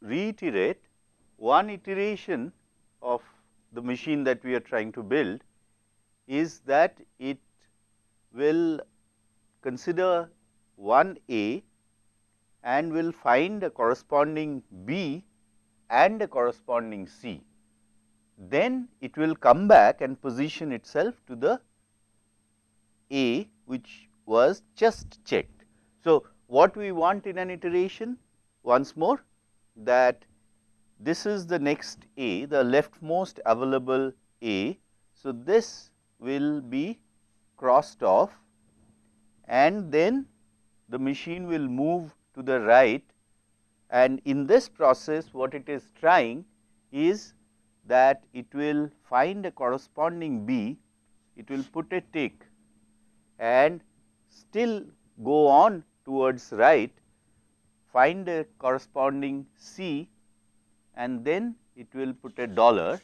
reiterate one iteration of the machine that we are trying to build is that it will consider one A and will find a corresponding B and a corresponding C. Then it will come back and position itself to the A which was just checked. So, what we want in an iteration once more that this is the next A, the leftmost available A. So, this will be crossed off and then the machine will move to the right and in this process what it is trying is that it will find a corresponding B, it will put a tick and still go on towards right, find a corresponding C and then it will put a dollar.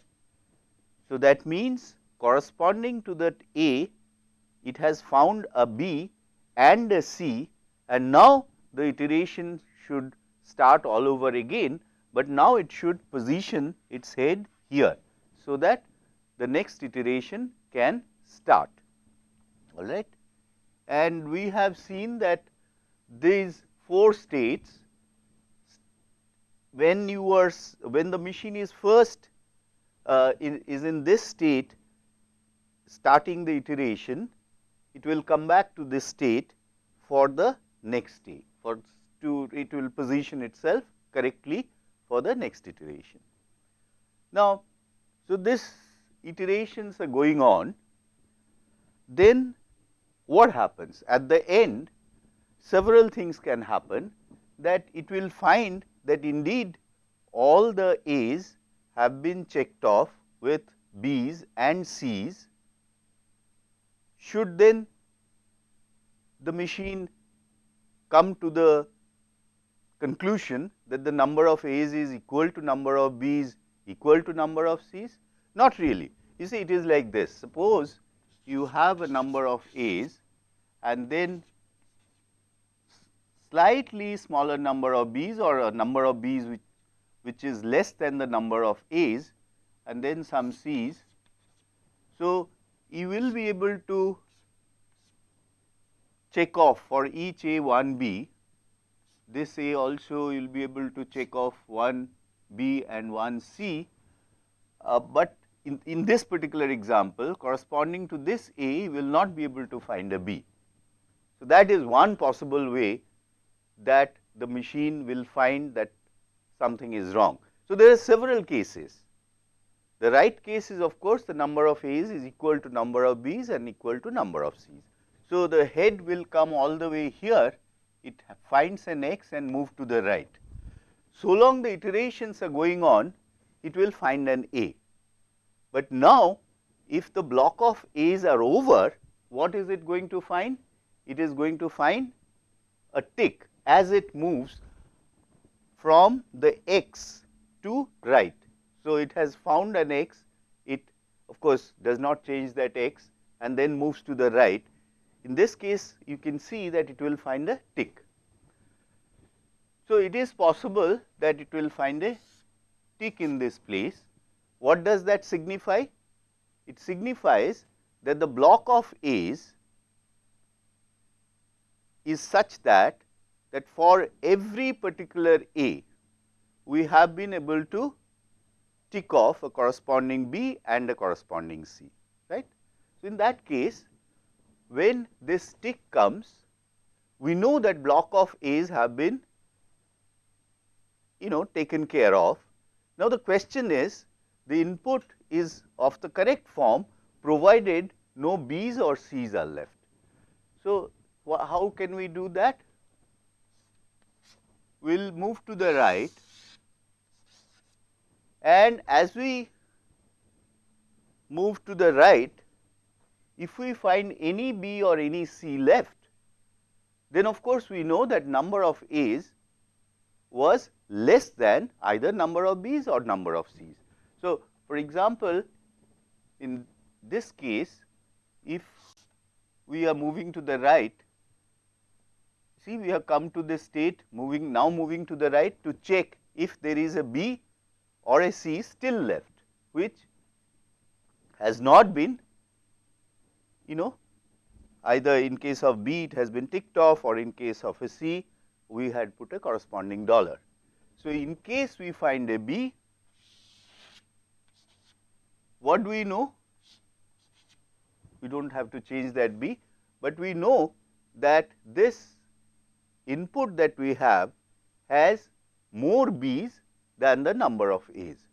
So, that means corresponding to that A, it has found a B and a C and now the iteration should start all over again, but now it should position its head here. So, that the next iteration can start all right. And we have seen that these four states when you are when the machine is first uh, is, is in this state starting the iteration it will come back to this state for the next state for to it will position itself correctly for the next iteration. Now, so this iterations are going on then what happens at the end several things can happen that it will find that indeed all the A's have been checked off with B's and C's should then the machine come to the conclusion that the number of A's is equal to number of B's equal to number of C's? Not really. You see it is like this. Suppose you have a number of A's and then slightly smaller number of B's or a number of B's which, which is less than the number of A's and then some C's. So, you will be able to check off for each A 1 B, this A also you will be able to check off 1 B and 1 C, uh, but in, in this particular example corresponding to this A will not be able to find a B. So, that is one possible way that the machine will find that something is wrong. So, there are several cases. The right case is of course, the number of A's is equal to number of B's and equal to number of C's. So, the head will come all the way here, it finds an x and move to the right. So long the iterations are going on, it will find an A. But now, if the block of A's are over, what is it going to find? It is going to find a tick as it moves from the x to right. So, it has found an x, it of course, does not change that x and then moves to the right. In this case, you can see that it will find a tick. So, it is possible that it will find a tick in this place. What does that signify? It signifies that the block of A's is such that that for every particular A, we have been able to tick off a corresponding B and a corresponding C, right. So, in that case, when this tick comes, we know that block of A's have been you know taken care of. Now, the question is the input is of the correct form provided no B's or C's are left. So, how can we do that? Will move to the right and as we move to the right, if we find any B or any C left, then of course, we know that number of A's was less than either number of B's or number of C's. So, for example, in this case, if we are moving to the right, see we have come to the state moving now moving to the right to check if there is a B or a C still left which has not been you know either in case of B it has been ticked off or in case of a C we had put a corresponding dollar. So, in case we find a B, what do we know? We do not have to change that B, but we know that this input that we have has more B's than the number of A's.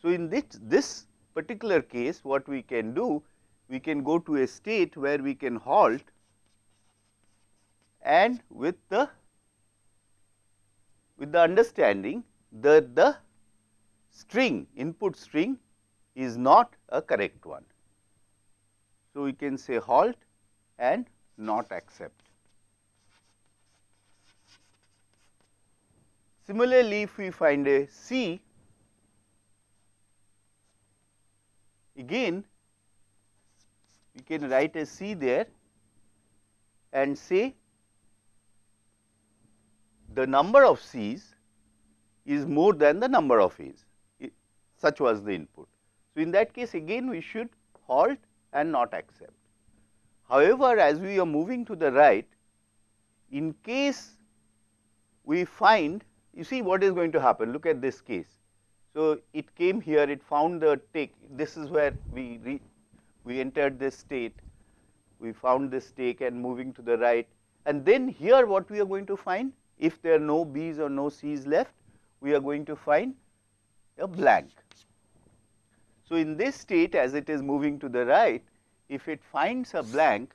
So, in this, this particular case what we can do, we can go to a state where we can halt and with the with the understanding that the string input string is not a correct one. So, we can say halt and not accept. Similarly, if we find a C, again we can write a C there and say the number of C's is more than the number of A's, such was the input. So, in that case again we should halt and not accept. However, as we are moving to the right, in case we find, you see what is going to happen, look at this case. So, it came here, it found the take, this is where we, re, we entered this state, we found this take and moving to the right and then here what we are going to find? If there are no B's or no C's left, we are going to find a blank. So, in this state as it is moving to the right, if it finds a blank,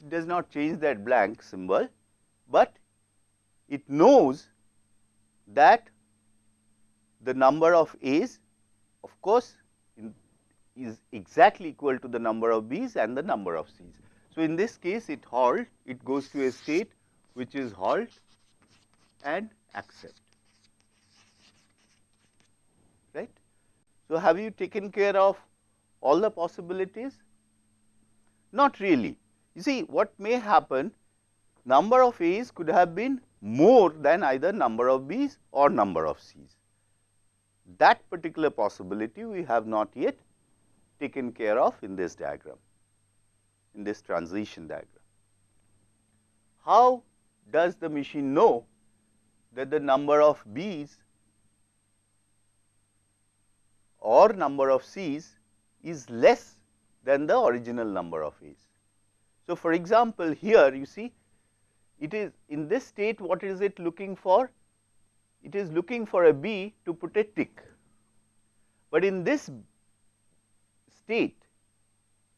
it does not change that blank symbol, but it knows that the number of A's of course, is exactly equal to the number of B's and the number of C's. So, in this case it halt, it goes to a state which is halt and accept, right. So, have you taken care of all the possibilities? Not really. You see what may happen, number of A's could have been more than either number of B's or number of C's. That particular possibility we have not yet taken care of in this diagram in this transition diagram. How does the machine know that the number of B's or number of C's is less than the original number of A's. So, for example, here you see it is in this state what is it looking for? It is looking for a B to put a tick, but in this state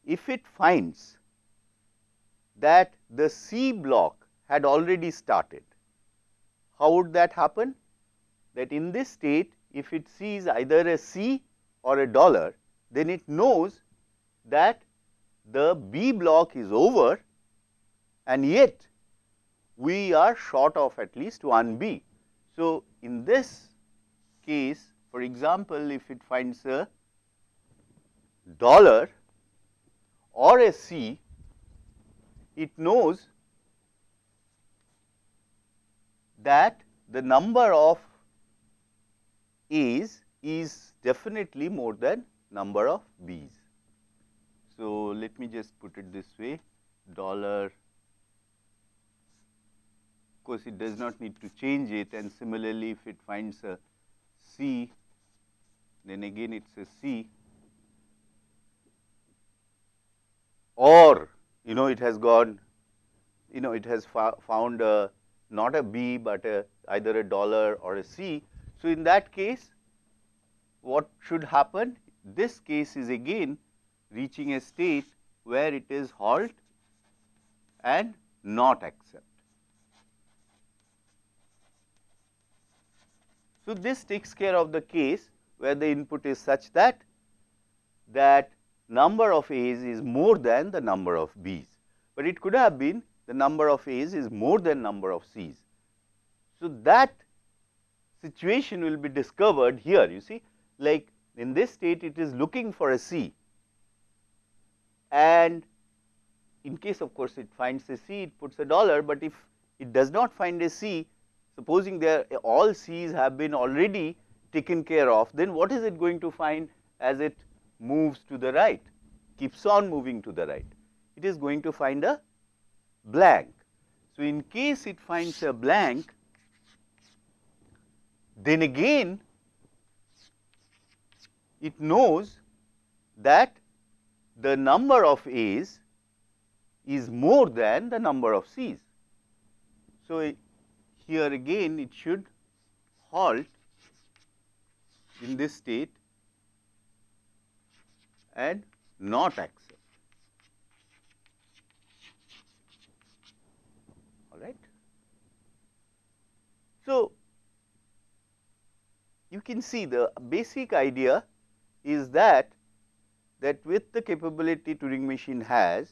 if it finds that the C block had already started. How would that happen? That in this state if it sees either a C or a dollar then it knows that the B block is over and yet we are short of at least one B. So, in this case for example, if it finds a dollar or a C it knows that the number of A's is definitely more than number of B's. So, let me just put it this way dollar of course, it does not need to change it and similarly if it finds a C then again it is a C or you know it has gone you know it has found a not a B, but a either a dollar or a C. So, in that case what should happen? This case is again reaching a state where it is halt and not accept. So, this takes care of the case where the input is such that that number of A's is more than the number of B's, but it could have been the number of A's is more than number of C's. So, that situation will be discovered here you see. Like in this state it is looking for a C. And in case of course it finds a C it puts a dollar, but if it does not find a C supposing there all C's have been already taken care of, then what is it going to find as it moves to the right, keeps on moving to the right? It is going to find a blank. So, in case it finds a blank, then again it knows that the number of A's is more than the number of C's. So, here again it should halt in this state and not accept. All right. So, you can see the basic idea is that that with the capability Turing machine has,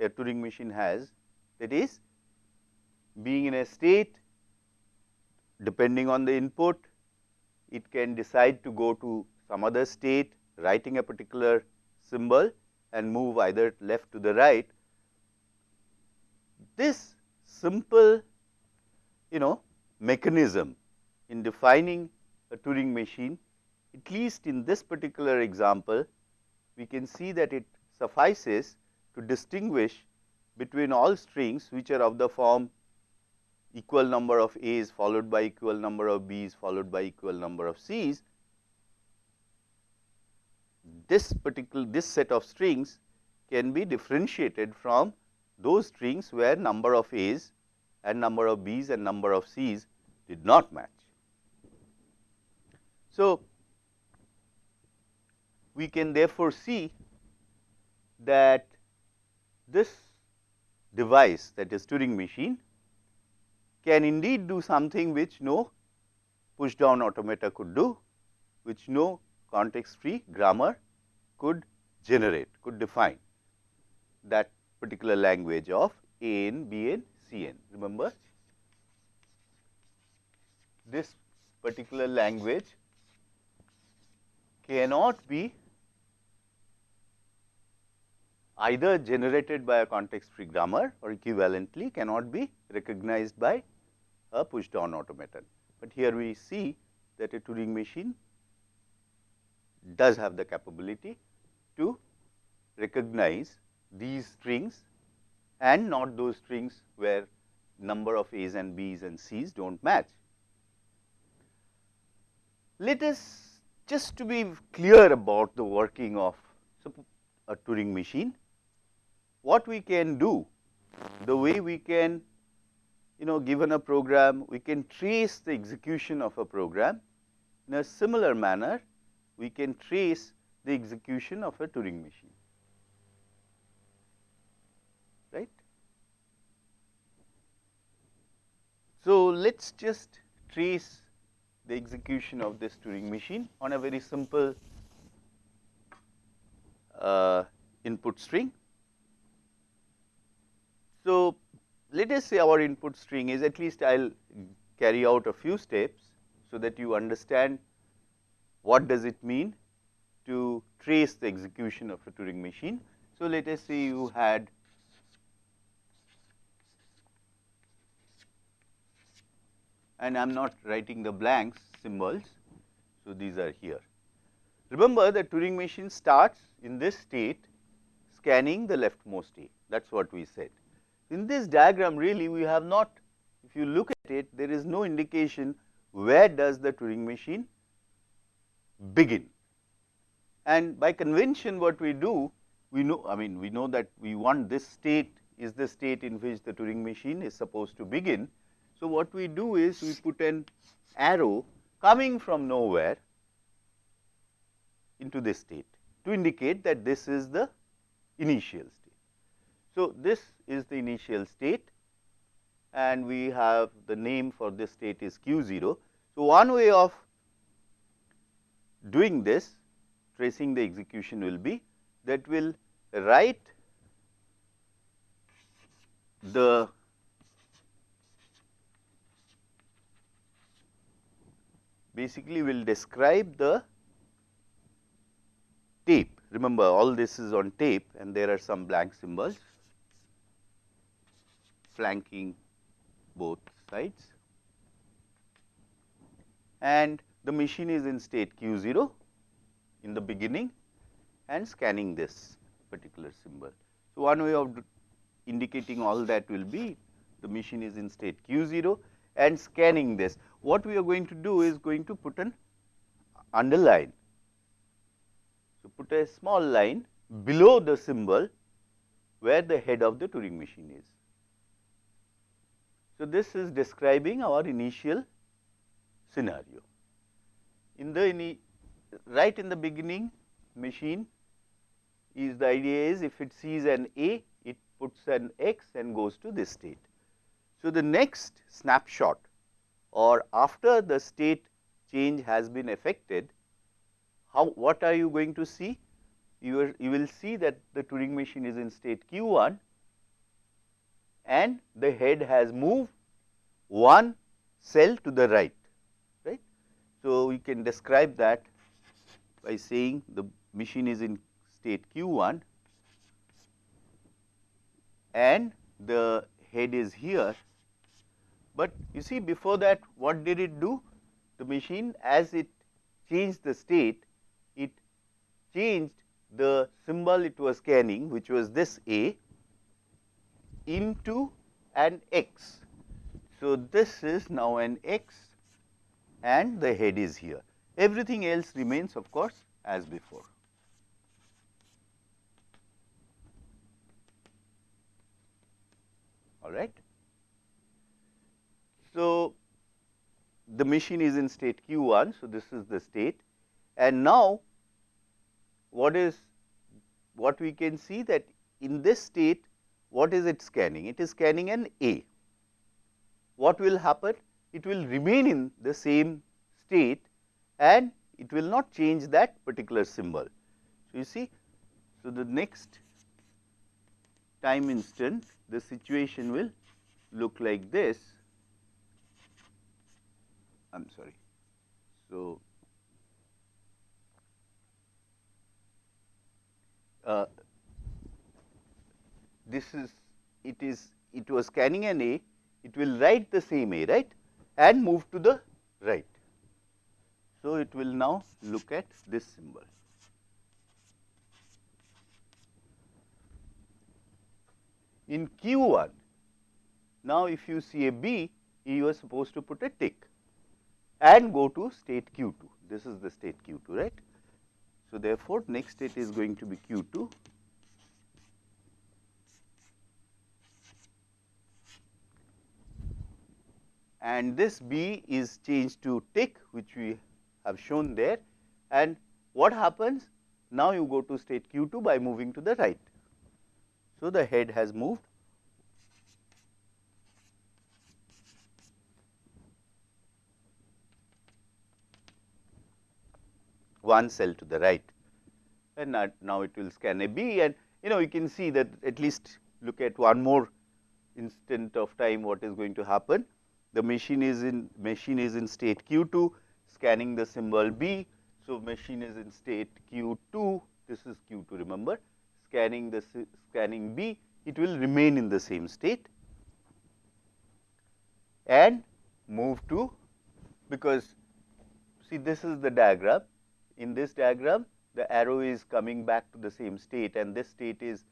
a Turing machine has that is being in a state depending on the input, it can decide to go to some other state writing a particular symbol and move either left to the right. This simple you know mechanism in defining a Turing machine at least in this particular example we can see that it suffices to distinguish between all strings which are of the form equal number of A's followed by equal number of B's followed by equal number of C's. This particular this set of strings can be differentiated from those strings where number of A's and number of B's and number of C's did not match. So, we can therefore see that this device that is Turing machine can indeed do something which no push down automata could do, which no context free grammar could generate, could define that particular language of A n, B n, C n. Remember this particular language cannot be either generated by a context free grammar or equivalently cannot be recognized by Uh, a push down automaton. But here we see that a Turing machine does have the capability to recognize these strings and not those strings where number of A's and B's and C's do not match. Let us just to be clear about the working of a Turing machine, what we can do, the way we can you know given a program, we can trace the execution of a program. In a similar manner, we can trace the execution of a Turing machine, right. So, let us just trace the execution of this Turing machine on a very simple uh, input string. So, let us say our input string is at least I will carry out a few steps, so that you understand what does it mean to trace the execution of a Turing machine. So, let us say you had and I am not writing the blanks symbols. So, these are here. Remember the Turing machine starts in this state scanning the leftmost A that is what we said. In this diagram really we have not if you look at it there is no indication where does the Turing machine begin. And by convention what we do we know I mean we know that we want this state is the state in which the Turing machine is supposed to begin. So, what we do is we put an arrow coming from nowhere into this state to indicate that this is the initial state. So, this is the initial state and we have the name for this state is q 0. So, one way of doing this tracing the execution will be that will write the basically will describe the tape. Remember all this is on tape and there are some blank symbols flanking both sides. and the machine is in state q 0 in the beginning and scanning this particular symbol. So, one way of indicating all that will be the machine is in state q 0 and scanning this. What we are going to do is going to put an underline. So, put a small line below the symbol where the head of the Turing machine is. So, this is describing our initial scenario. In the in right in the beginning machine is the idea is if it sees an A, it puts an X and goes to this state. So, the next snapshot or after the state change has been effected, how what are you going to see? You, are, you will see that the Turing machine is in state q 1 and the head has moved one cell to the right, right. So, we can describe that by saying the machine is in state q 1 and the head is here. But you see before that what did it do? The machine as it changed the state, it changed the symbol it was scanning which was this A into an X. So, this is now an X and the head is here. Everything else remains of course as before. All right. So, the machine is in state q 1. So, this is the state and now what is what we can see that in this state what is it scanning? It is scanning an A. What will happen? It will remain in the same state and it will not change that particular symbol. So, you see, so the next time instant the situation will look like this. I am sorry. So, this is it is it was scanning an A, it will write the same A right and move to the right. So, it will now look at this symbol. In Q1, now if you see a B, you are supposed to put a tick and go to state Q2. This is the state Q2, right. So, therefore, next state is going to be Q2 and this B is changed to tick which we have shown there and what happens now you go to state q 2 by moving to the right. So, the head has moved one cell to the right and now it will scan a B and you know you can see that at least look at one more instant of time what is going to happen. The machine is in machine is in state q 2 scanning the symbol B. So, machine is in state q 2 this is q 2 remember scanning the scanning B it will remain in the same state and move to because see this is the diagram in this diagram the arrow is coming back to the same state and this state is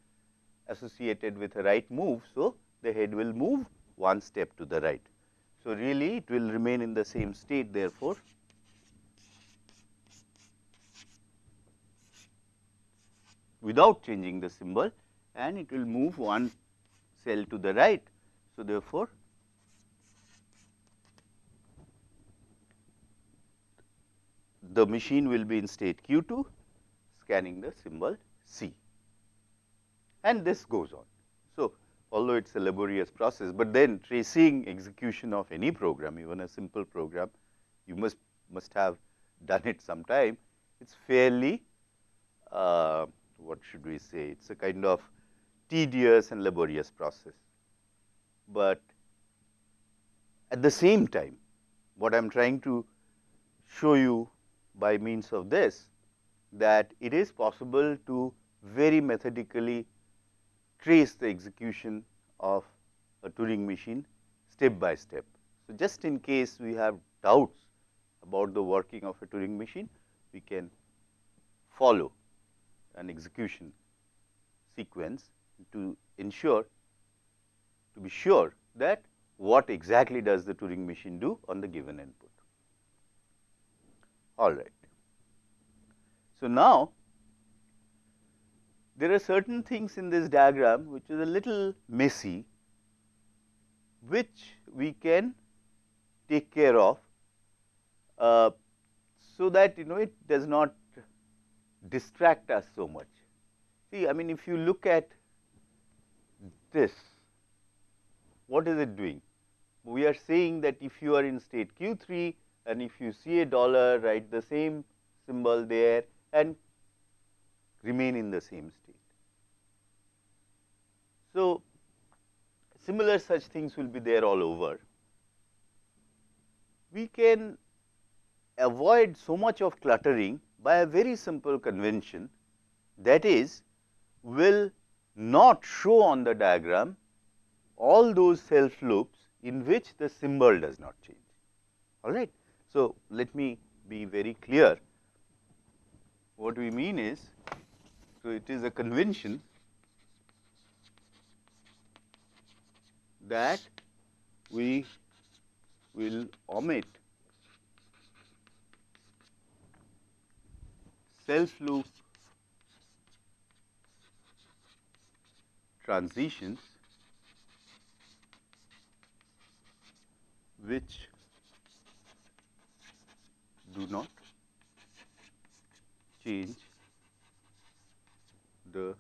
associated with a right move. So, the head will move one step to the right. So, really it will remain in the same state therefore, without changing the symbol and it will move one cell to the right. So, therefore, the machine will be in state q 2 scanning the symbol C and this goes on. Although it is a laborious process, but then tracing execution of any program even a simple program you must must have done it sometime. It is fairly uh, what should we say, it is a kind of tedious and laborious process. But at the same time, what I am trying to show you by means of this, that it is possible to very methodically trace the execution of a Turing machine step by step. So, just in case we have doubts about the working of a Turing machine, we can follow an execution sequence to ensure to be sure that what exactly does the Turing machine do on the given input. All right. So, now there are certain things in this diagram which is a little messy, which we can take care of, uh, so that you know it does not distract us so much. See, I mean if you look at this, what is it doing? We are saying that if you are in state q 3 and if you see a dollar write the same symbol there and remain in the same state. So, similar such things will be there all over. We can avoid so much of cluttering by a very simple convention that is will not show on the diagram all those self loops in which the symbol does not change. All right. So, let me be very clear. What we mean is, so it is a convention that we will omit. Self loop transitions which do not change the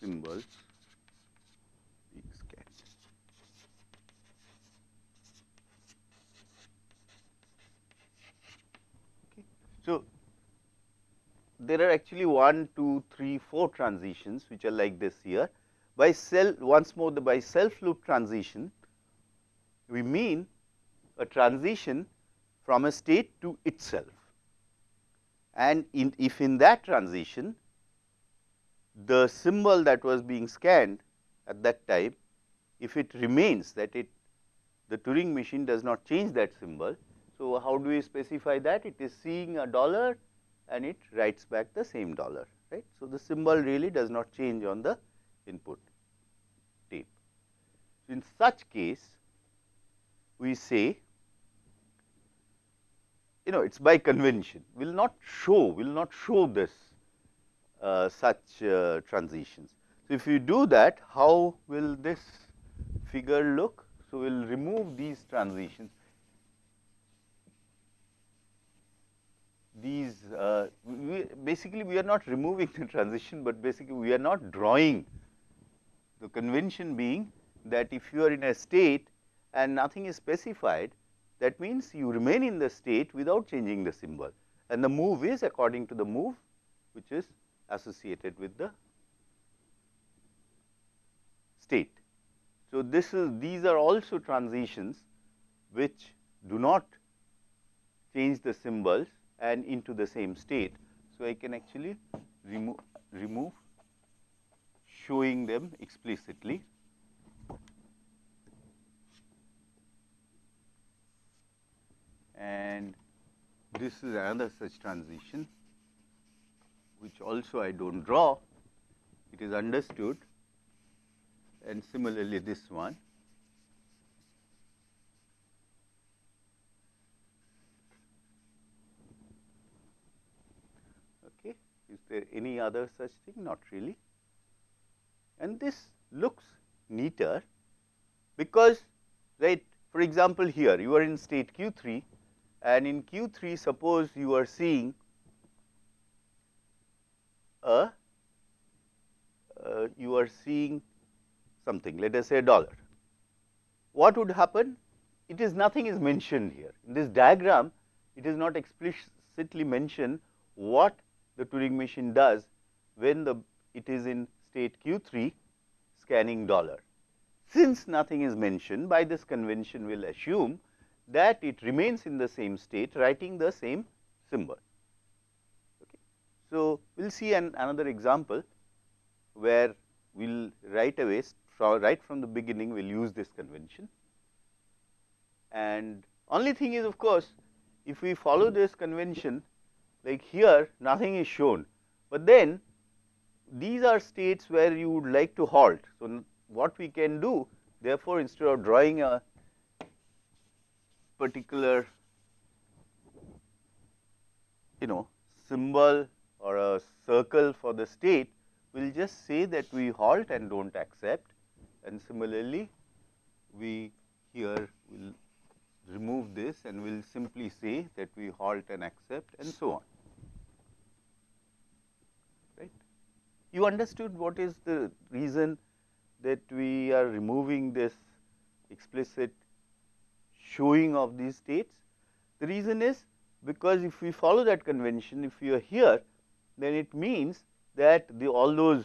symbols being scanned. Okay. So, there are actually 1, 2, 3, 4 transitions which are like this here. By self once more the by self loop transition, we mean a transition from a state to itself. And in, if in that transition the symbol that was being scanned at that time, if it remains that it the Turing machine does not change that symbol. So, how do we specify that? It is seeing a dollar and it writes back the same dollar, right. So, the symbol really does not change on the input tape. So, In such case, we say you know it is by convention we will not show we will not show this uh, such uh, transitions. So, if you do that how will this figure look? So, we will remove these transitions these uh, we basically we are not removing the transition, but basically we are not drawing the convention being that if you are in a state and nothing is specified that means you remain in the state without changing the symbol and the move is according to the move which is associated with the state. So, this is these are also transitions which do not change the symbols and into the same state. So, I can actually remove remove showing them explicitly. And this is another such transition which also I do not draw, it is understood and similarly this one. Okay. Is there any other such thing? Not really. And this looks neater because right for example, here you are in state q 3 and in q 3 suppose you are seeing a uh, you are seeing something let us say a dollar. What would happen? It is nothing is mentioned here in this diagram it is not explicitly mentioned what the Turing machine does when the it is in state q 3 scanning dollar. Since nothing is mentioned by this convention we will assume that it remains in the same state writing the same symbol. Okay. So, we will see an another example where we will right away right from the beginning we will use this convention. and only thing is of course, if we follow this convention like here nothing is shown, but then these are states where you would like to halt. So, what we can do therefore, instead of drawing a particular you know symbol or a circle for the state, we will just say that we halt and do not accept and similarly we here will remove this and we will simply say that we halt and accept and so on. You understood what is the reason that we are removing this explicit showing of these states? The reason is because if we follow that convention, if you are here, then it means that the all those,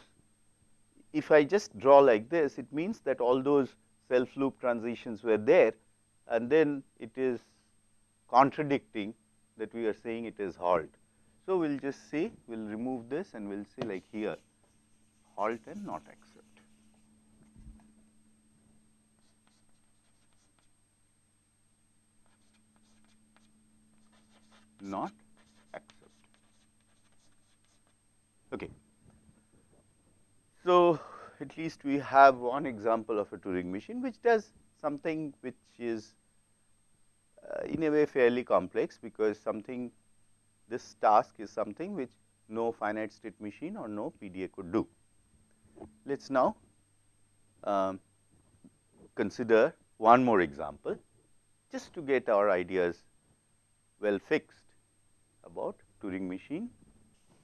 if I just draw like this, it means that all those self loop transitions were there and then it is contradicting that we are saying it is halt. So, we will just say we will remove this and we will say like here halt and not accept. Not accept. Okay. So, at least we have one example of a Turing machine which does something which is uh, in a way fairly complex because something this task is something which no finite state machine or no PDA could do. Let us now um, consider one more example just to get our ideas well fixed about Turing machine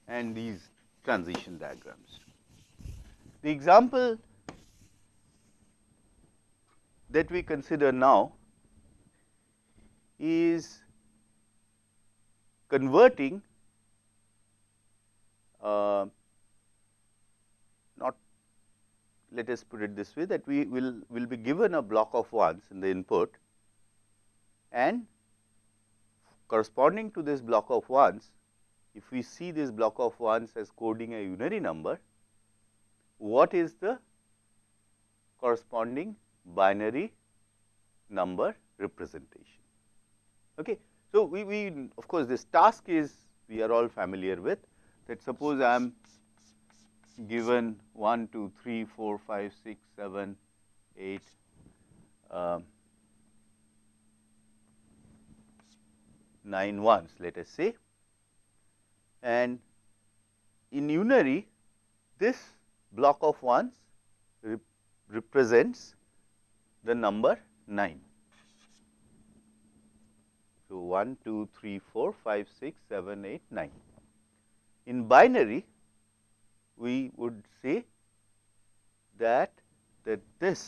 and these transition diagrams. The example that we consider now is converting uh, not let us put it this way that we will will be given a block of ones in the input and corresponding to this block of ones if we see this block of ones as coding a unary number what is the corresponding binary number representation. Okay. So, we, we of course, this task is we are all familiar with that suppose I am given 1, 2, 3, 4, 5, 6, 7, 8, uh, 9 ones let us say and in unary this block of ones rep represents the number 9. So, 1, 2, 3, 4, 5, 6, 7, 8, 9. In binary, we would say that that this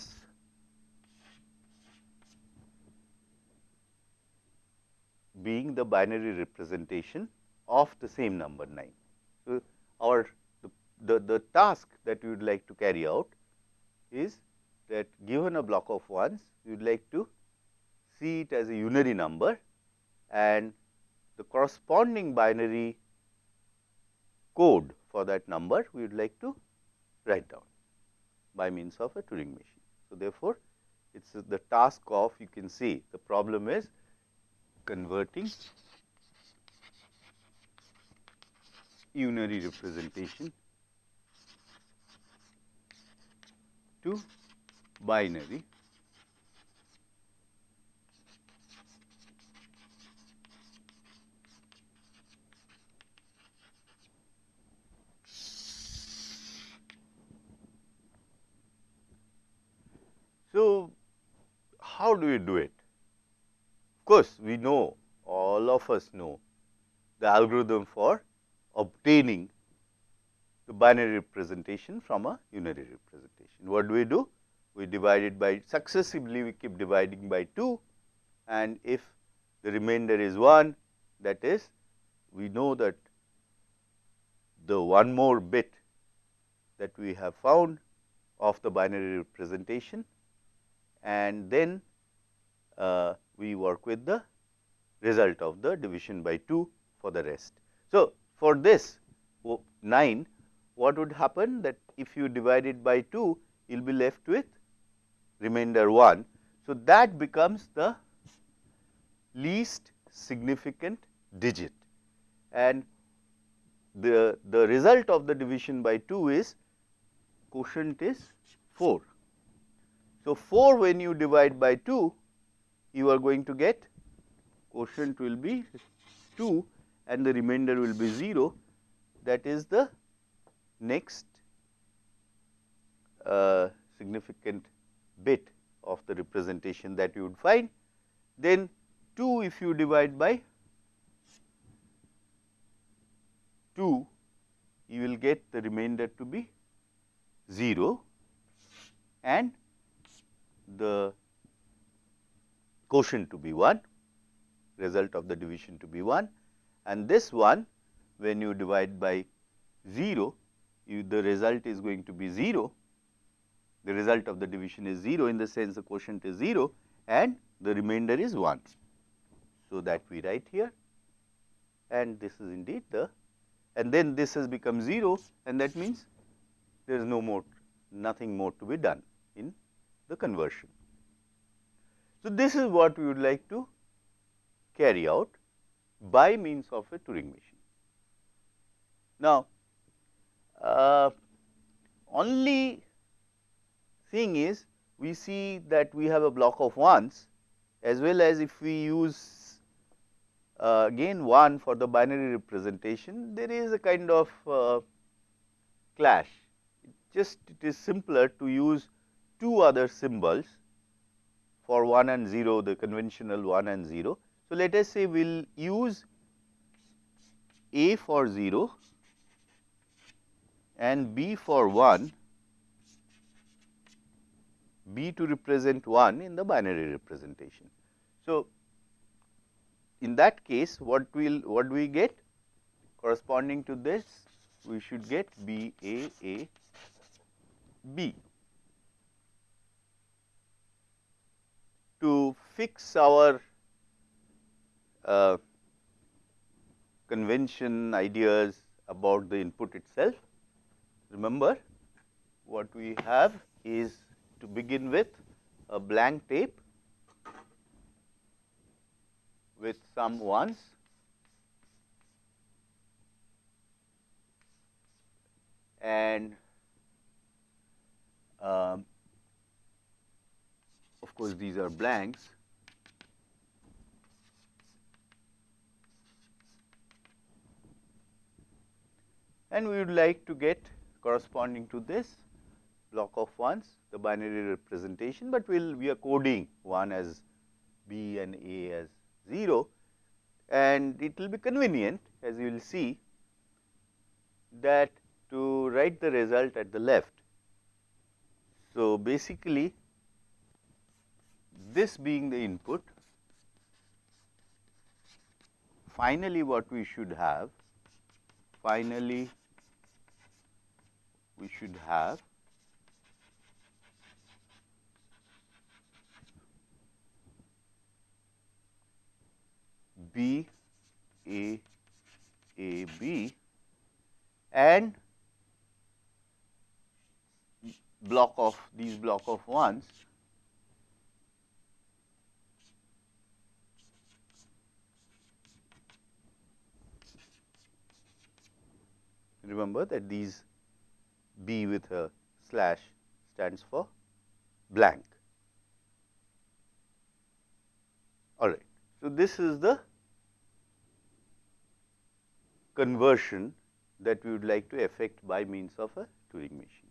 being the binary representation of the same number 9. So, our the, the, the task that we would like to carry out is that given a block of ones, we would like to see it as a unary number and the corresponding binary code for that number we would like to write down by means of a Turing machine. So, therefore, it is the task of you can see the problem is converting unary representation to binary So, how do we do it? Of course, we know all of us know the algorithm for obtaining the binary representation from a unary representation. What do we do? We divide it by successively we keep dividing by 2 and if the remainder is 1 that is we know that the one more bit that we have found of the binary representation and then uh, we work with the result of the division by 2 for the rest. So, for this 9 what would happen that if you divide it by 2 you will be left with remainder 1. So, that becomes the least significant digit and the, the result of the division by 2 is quotient is 4. So, 4 when you divide by 2 you are going to get quotient will be 2 and the remainder will be 0 that is the next uh, significant bit of the representation that you would find. Then 2 if you divide by 2 you will get the remainder to be 0 and the quotient to be 1 result of the division to be 1 and this one when you divide by 0 you, the result is going to be 0 the result of the division is 0 in the sense the quotient is 0 and the remainder is 1. So, that we write here. And this is indeed the and then this has become 0 and that means there is no more nothing more to be done in the conversion. So, this is what we would like to carry out by means of a Turing machine. Now, uh, only thing is we see that we have a block of 1s as well as if we use uh, again 1 for the binary representation, there is a kind of uh, clash. It just it is simpler to use two other symbols for 1 and 0, the conventional 1 and 0. So, let us say we will use A for 0 and B for 1, B to represent 1 in the binary representation. So, in that case what will what do we get corresponding to this we should get B A A B. To fix our uh, convention ideas about the input itself. Remember what we have is to begin with a blank tape with some ones and um, of course, these are blanks and we would like to get corresponding to this block of ones the binary representation, but we will we are coding 1 as B and A as 0 and it will be convenient as you will see that to write the result at the left. So, basically this being the input finally what we should have finally we should have. B A A B and block of these block of ones. Remember that these B with a slash stands for blank. All right. So, this is the conversion that we would like to effect by means of a Turing machine.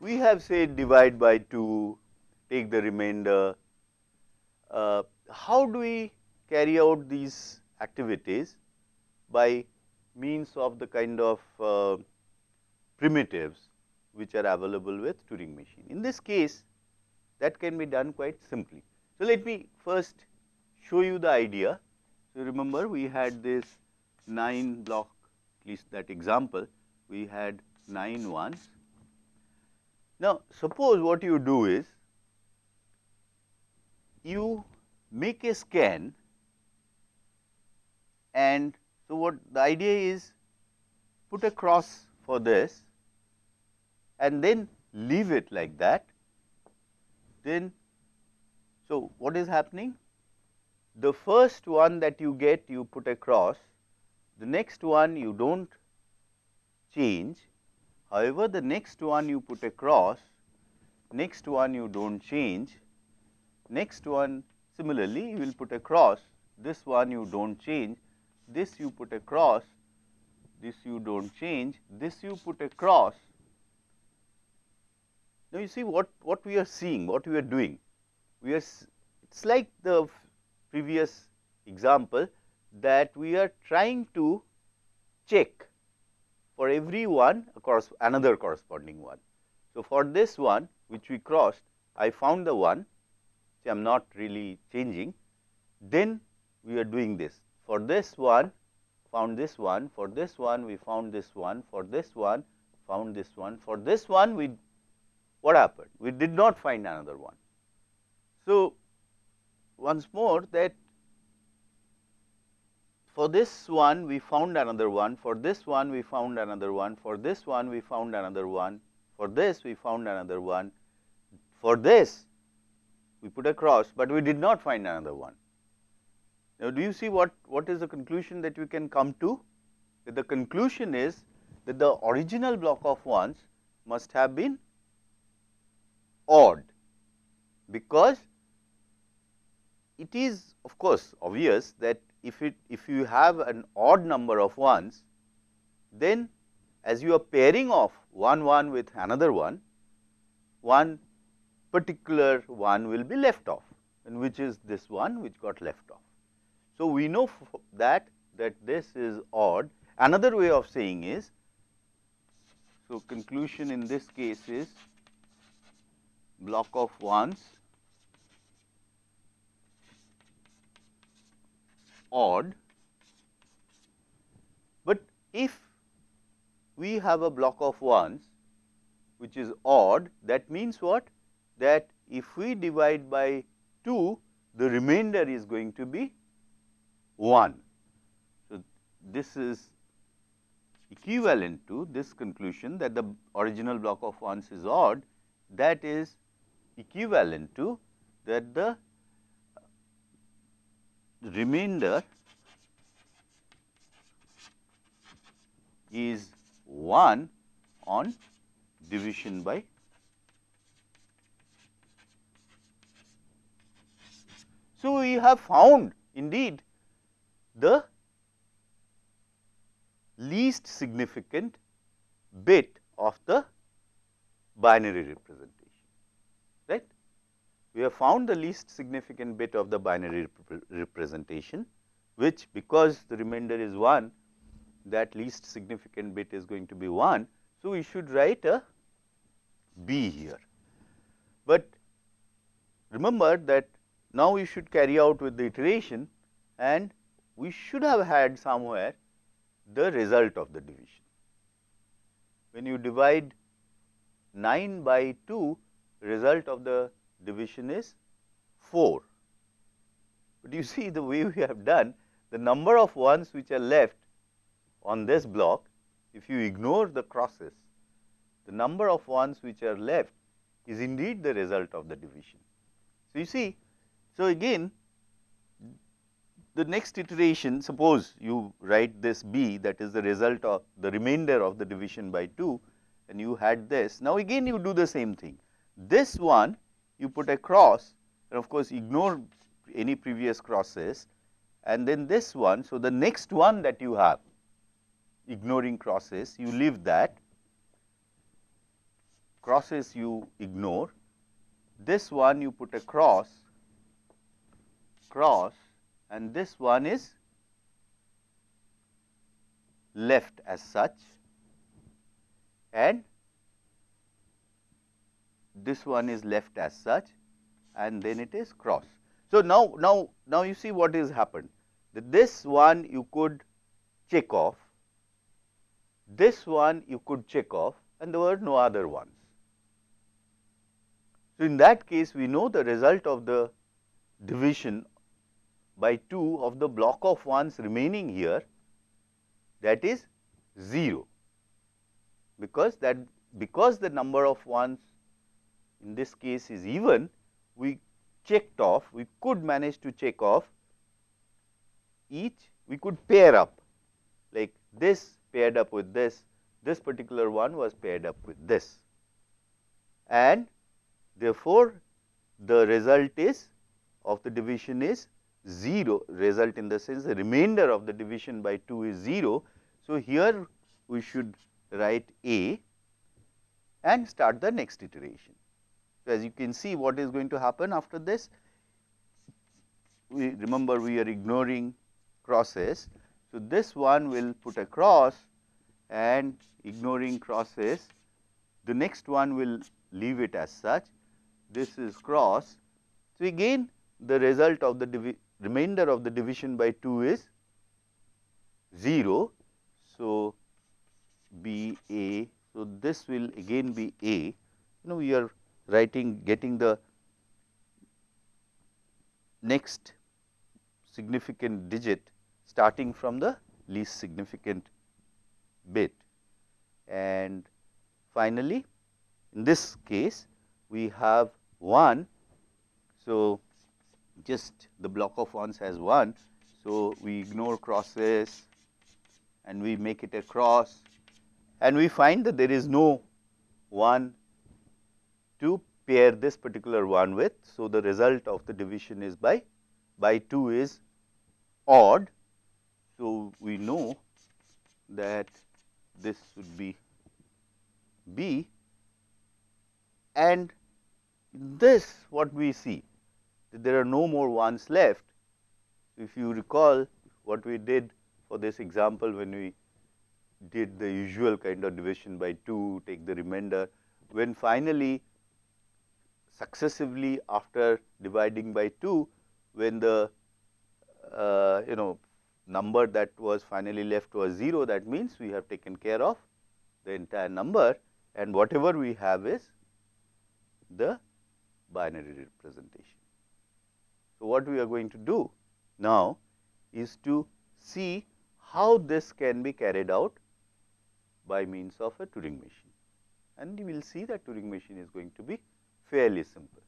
We have said divide by 2, take the remainder. Uh, how do we carry out these activities by means of the kind of uh, primitives which are available with Turing machine. In this case that can be done quite simply. So, let me first show you the idea. So, remember we had this 9 block at least that example we had 9 ones. Now, suppose what you do is you make a scan and so what the idea is put a cross for this and then leave it like that, then so what is happening? the first one that you get you put a cross, the next one you do not change. However, the next one you put a cross, next one you do not change, next one similarly you will put a cross, this one you do not change, this you put a cross, this you do not change, this you put a cross. Now, you see what, what we are seeing, what we are doing. We are, it is like the previous example that we are trying to check for every one across another corresponding one. So, for this one which we crossed, I found the one which I am not really changing, then we are doing this. For this one, found this one, for this one we found this one, for this one found this one, for this one we what happened? We did not find another one. So, once more that for this one we found another one, for this one we found another one, for this one we found another one, for this we found another one, for this we put a cross, but we did not find another one. Now, do you see what, what is the conclusion that we can come to? That the conclusion is that the original block of ones must have been odd, because it is of course obvious that if it if you have an odd number of ones, then as you are pairing off one one with another one, one particular one will be left off and which is this one which got left off. So, we know that that this is odd. Another way of saying is, so conclusion in this case is block of ones odd, but if we have a block of ones which is odd that means what? That if we divide by 2 the remainder is going to be 1. So, this is equivalent to this conclusion that the original block of ones is odd that is equivalent to that the remainder is 1 on division by So, we have found indeed the least significant bit of the binary representation. We have found the least significant bit of the binary rep representation, which because the remainder is 1, that least significant bit is going to be 1. So, we should write a B here, but remember that now we should carry out with the iteration and we should have had somewhere the result of the division. When you divide 9 by 2, result of the division is 4. But you see the way we have done, the number of ones which are left on this block, if you ignore the crosses, the number of ones which are left is indeed the result of the division. So, you see, so again the next iteration suppose you write this b that is the result of the remainder of the division by 2 and you had this. Now, again you do the same thing. This one you put a cross and of course, ignore any previous crosses and then this one. So, the next one that you have ignoring crosses you leave that crosses you ignore this one you put a cross cross and this one is left as such and this one is left as such and then it is cross. So, now, now, now you see what is happened that this one you could check off, this one you could check off and there were no other ones. So, in that case we know the result of the division by 2 of the block of ones remaining here that is 0 because that because the number of ones in this case is even we checked off we could manage to check off each we could pair up like this paired up with this, this particular one was paired up with this and therefore, the result is of the division is 0 result in the sense the remainder of the division by 2 is 0. So, here we should write A and start the next iteration. So, as you can see what is going to happen after this, we remember we are ignoring crosses. So, this one will put a cross and ignoring crosses, the next one will leave it as such, this is cross. So, again the result of the remainder of the division by 2 is 0. So, B A. So, this will again be A. You know we are writing getting the next significant digit starting from the least significant bit. And finally, in this case we have 1. So, just the block of ones has 1. So, we ignore crosses and we make it a cross and we find that there is no 1 to pair this particular one with. So, the result of the division is by by 2 is odd. So, we know that this would be B and this what we see that there are no more ones left. If you recall what we did for this example when we did the usual kind of division by 2 take the remainder when finally successively after dividing by 2 when the uh, you know number that was finally left was 0 that means we have taken care of the entire number and whatever we have is the binary representation. So, what we are going to do now is to see how this can be carried out by means of a Turing machine and you will see that Turing machine is going to be fairly simple.